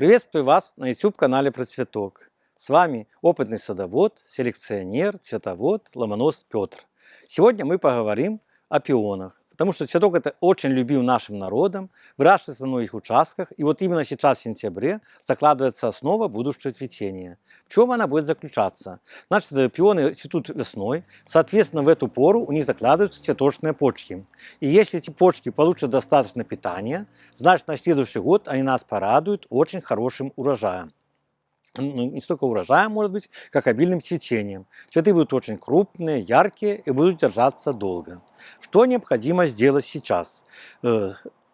Приветствую вас на YouTube-канале про цветок. С вами опытный садовод, селекционер, цветовод Ломонос Петр. Сегодня мы поговорим о пионах. Потому что цветок это очень любим нашим народом, выращивается на многих участках. И вот именно сейчас, в сентябре, закладывается основа будущего цветения. В чем она будет заключаться? Значит, пионы цветут весной, соответственно, в эту пору у них закладываются цветочные почки. И если эти почки получат достаточно питания, значит, на следующий год они нас порадуют очень хорошим урожаем не столько урожаем, может быть, как обильным цветением. Цветы будут очень крупные, яркие и будут держаться долго. Что необходимо сделать сейчас?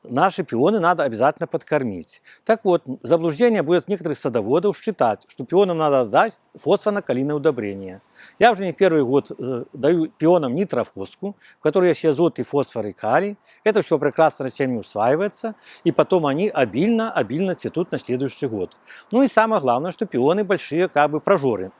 Наши пионы надо обязательно подкормить. Так вот, заблуждение будет некоторых садоводов считать, что пионам надо дать фосфорно-калийное удобрение. Я уже не первый год э, даю пионам нитрофоску, в которой есть азот и фосфор и калий. Это все прекрасно растениям усваивается, и потом они обильно-обильно цветут на следующий год. Ну и самое главное, что пионы большие как бы прожоры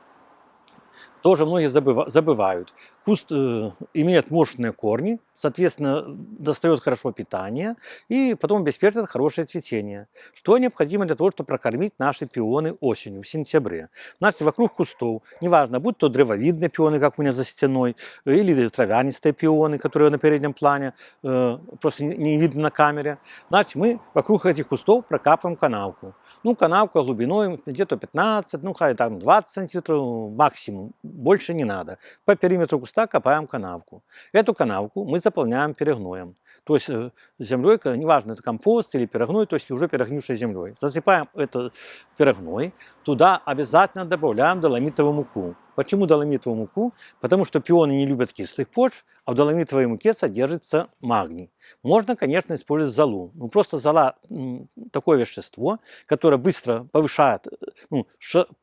тоже многие забывают. Куст э, имеет мощные корни, соответственно, достает хорошо питание и потом обеспечивает хорошее цветение. Что необходимо для того, чтобы прокормить наши пионы осенью, в сентябре? Значит, вокруг кустов, неважно, будь то древовидные пионы, как у меня за стеной, или травянистые пионы, которые на переднем плане, э, просто не видно на камере. Значит, мы вокруг этих кустов прокапываем канавку. Ну, канавка глубиной где-то 15, ну, хай там 20 сантиметров максимум, больше не надо. По периметру куста копаем канавку. Эту канавку мы заполняем перегноем. То есть э, землей, неважно, это компост или перегной, то есть уже перегнившей землей. Засыпаем это перегной, туда обязательно добавляем доломитовую муку. Почему доломитовую муку? Потому что пионы не любят кислых почв, а в доломитовой муке содержится магний. Можно, конечно, использовать золу. Ну, просто зола – такое вещество, которое быстро повышает, ну,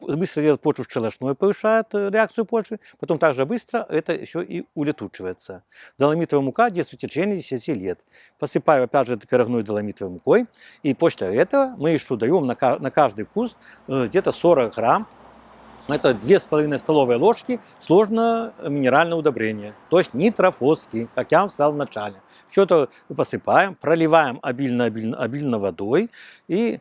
быстро делает почву шелошной, повышает э, реакцию почвы, потом также быстро это еще и улетучивается. Доломитовая мука действует в течение 10 лет. Посыпаю, опять же, пирогной доломитовой мукой, и после этого мы еще даем на каждый куст э, где-то 40 грамм это 2,5 столовые ложки сложное минеральное удобрение, то есть нитрофоски, как я вам сказал в начале. Это посыпаем, проливаем обильно-обильно обильно водой, и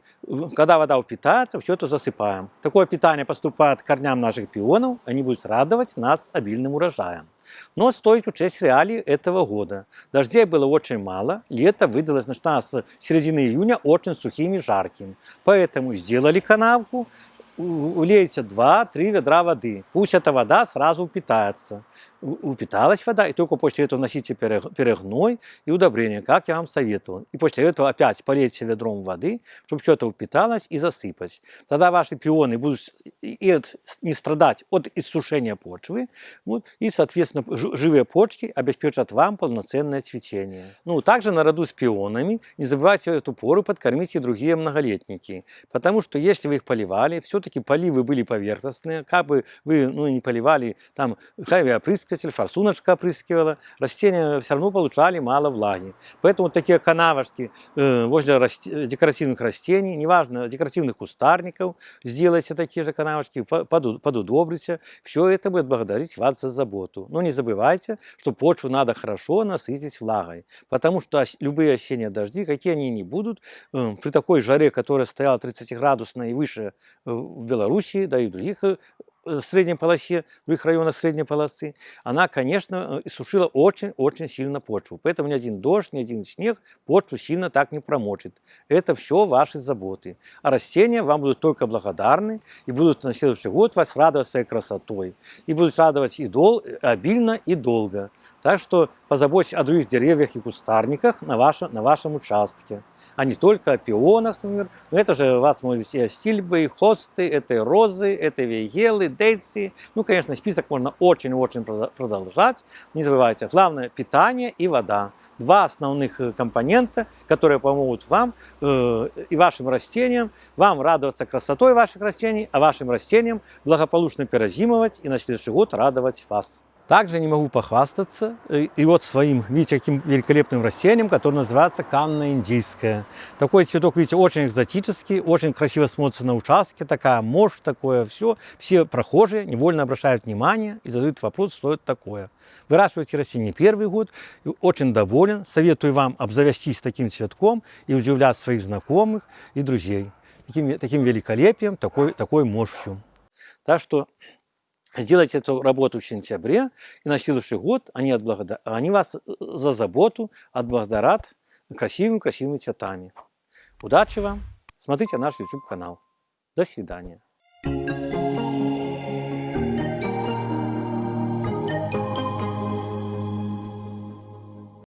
когда вода упитается, все это засыпаем. Такое питание поступает к корням наших пионов, они будут радовать нас обильным урожаем. Но стоит учесть реалии этого года. Дождей было очень мало, лето выдалось, начиная с середины июня, очень сухим и жарким. Поэтому сделали канавку, улейте 2-3 ведра воды. Пусть эта вода сразу упитается. Упиталась вода, и только после этого носите перегной и удобрение, как я вам советовал. И после этого опять полейте ведром воды, чтобы все это упиталось и засыпать. Тогда ваши пионы будут не страдать от иссушения почвы, вот, и, соответственно, живые почки обеспечат вам полноценное цветение. Ну, также наряду с пионами не забывайте в эту пору подкормить и другие многолетники, потому что если вы их поливали, все все-таки поливы были поверхностные, как бы вы ну, не поливали, там хайви опрыскиватель, форсуночка опрыскивала, растения все равно получали мало влаги. Поэтому такие канавочки э, возле декоративных растений, неважно, декоративных кустарников, сделайте такие же канавочки, под, подудобрите. Все это будет благодарить вас за заботу. Но не забывайте, что почву надо хорошо насытить влагой, потому что любые осенние дожди, какие они не будут, э, при такой жаре, которая стояла 30 градусной и выше э, в Белоруссии, да и в других средней полосе, других районах средней полосы, она, конечно, э, сушила очень-очень сильно почву. Поэтому ни один дождь, ни один снег почву сильно так не промочит. Это все ваши заботы. А растения вам будут только благодарны и будут на следующий год вас радовать своей красотой. И будут радовать и дол, обильно, и долго. Так что позаботьтесь о других деревьях и кустарниках на вашем, на вашем участке а не только о пионах, например. Но это же вас могут быть сильбы, хосты, это розы, это вейгелы, дейцы. Ну, конечно, список можно очень-очень продолжать. Не забывайте, главное питание и вода. Два основных э, компонента, которые помогут вам э, и вашим растениям, вам радоваться красотой ваших растений, а вашим растениям благополучно перезимовать и на следующий год радовать вас. Также не могу похвастаться э, и вот своим, видите, каким великолепным растением, которое называется канна индийская. Такой цветок, видите, очень экзотический, очень красиво смотрится на участке, такая мощь, такое все. Все прохожие невольно обращают внимание и задают вопрос, что это такое. Выращивайте растение первый год, очень доволен. Советую вам обзавестись таким цветком и удивлять своих знакомых и друзей. таким, таким великолепием, такой, такой мощью. Так что сделайте эту работу в сентябре, и на следующий год они, отблагодар... они вас за заботу отблагодарят красивыми-красивыми цветами. Удачи вам! Смотрите наш YouTube канал. До свидания.